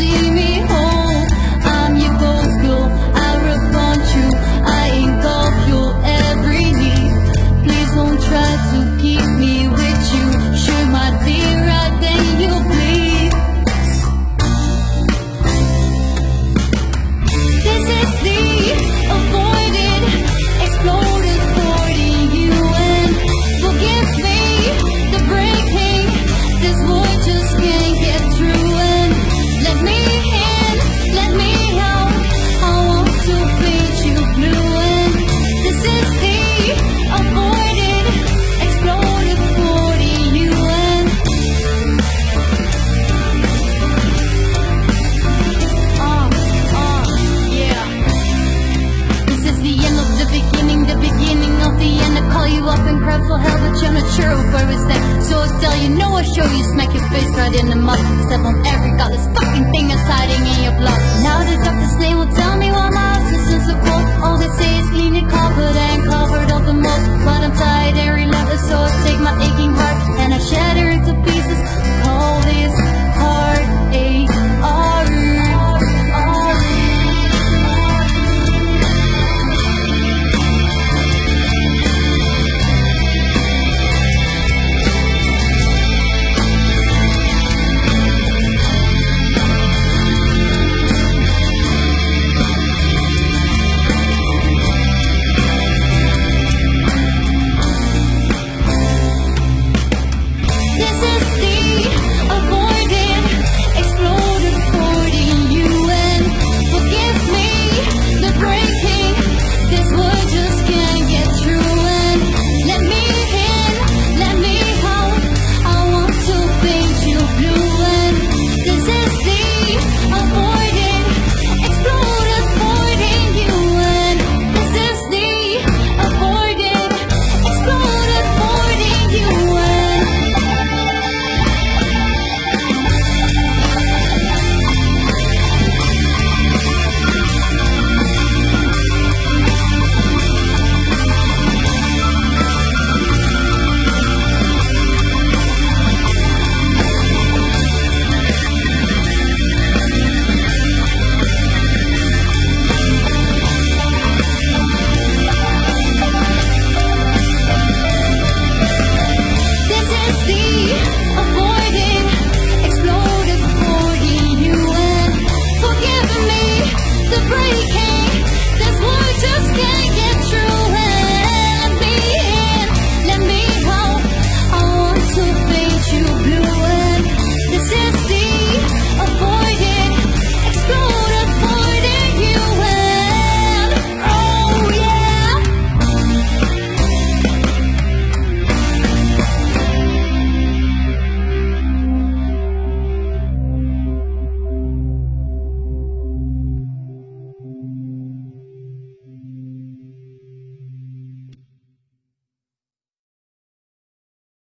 see world that you're not sure of where it's at. So I'll tell you, no, I'll show you, smack your face right in the mouth, Step on every godless fucking thing that's hiding in your blood. Now that.